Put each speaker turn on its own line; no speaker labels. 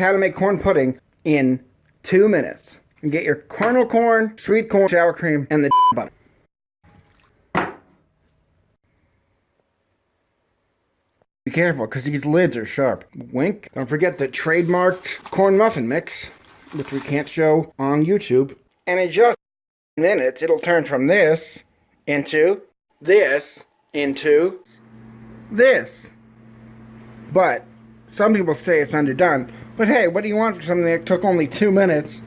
how to make corn pudding in two minutes. And get your kernel corn, sweet corn, sour cream, and the butter. Be careful, because these lids are sharp. Wink. Don't forget the trademarked corn muffin mix, which we can't show on YouTube. And in just minutes, it'll turn from this into this into this. But some people say it's underdone. But hey, what do you want for something that took only two minutes